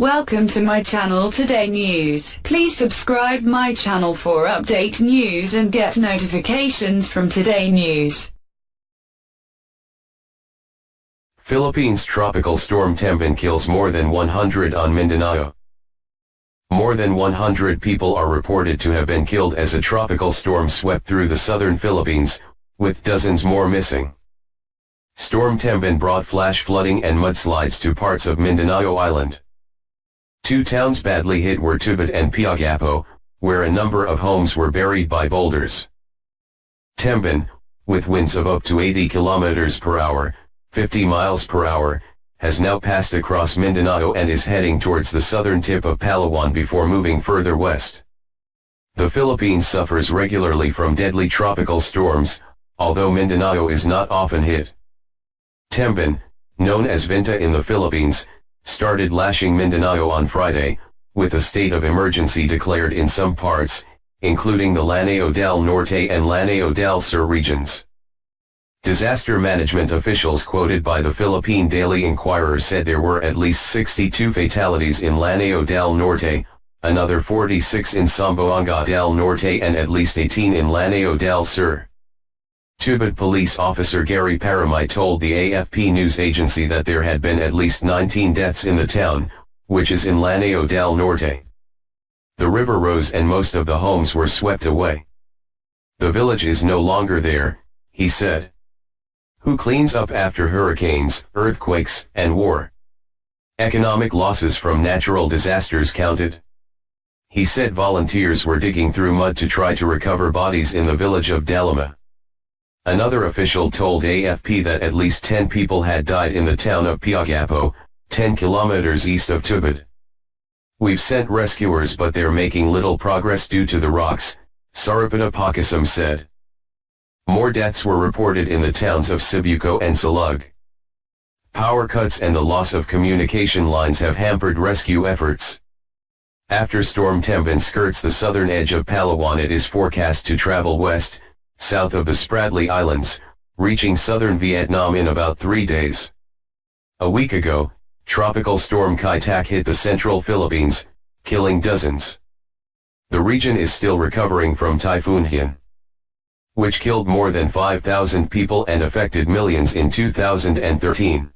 Welcome to my channel Today News. Please subscribe my channel for update news and get notifications from Today News. Philippines tropical storm Tembin kills more than 100 on Mindanao. More than 100 people are reported to have been killed as a tropical storm swept through the southern Philippines, with dozens more missing. Storm Tembin brought flash flooding and mudslides to parts of Mindanao Island. Two towns badly hit were Tubod and Piagapo, where a number of homes were buried by boulders. Tembin, with winds of up to 80 kilometers per hour, 50 miles per hour, has now passed across Mindanao and is heading towards the southern tip of Palawan before moving further west. The Philippines suffers regularly from deadly tropical storms, although Mindanao is not often hit. Tembin, known as Vinta in the Philippines, started lashing Mindanao on Friday, with a state of emergency declared in some parts, including the Lanao del Norte and Lanao del Sur regions. Disaster management officials quoted by the Philippine Daily Inquirer said there were at least 62 fatalities in Lanao del Norte, another 46 in Zamboanga del Norte and at least 18 in Lanao del Sur. Tubod police officer Gary Paramay told the AFP news agency that there had been at least 19 deaths in the town, which is in Lanao del Norte. The river rose and most of the homes were swept away. The village is no longer there, he said. Who cleans up after hurricanes, earthquakes, and war? Economic losses from natural disasters counted. He said volunteers were digging through mud to try to recover bodies in the village of Dalima. Another official told AFP that at least 10 people had died in the town of Piagapo, 10 kilometers east of Tubod. We've sent rescuers but they're making little progress due to the rocks, Sarapana Pakisam said. More deaths were reported in the towns of Sibuco and Salug. Power cuts and the loss of communication lines have hampered rescue efforts. After Storm Tembin skirts the southern edge of Palawan it is forecast to travel west, south of the Spratly Islands, reaching southern Vietnam in about three days. A week ago, Tropical Storm Kai Tak hit the central Philippines, killing dozens. The region is still recovering from Typhoon Haiyan, which killed more than 5,000 people and affected millions in 2013.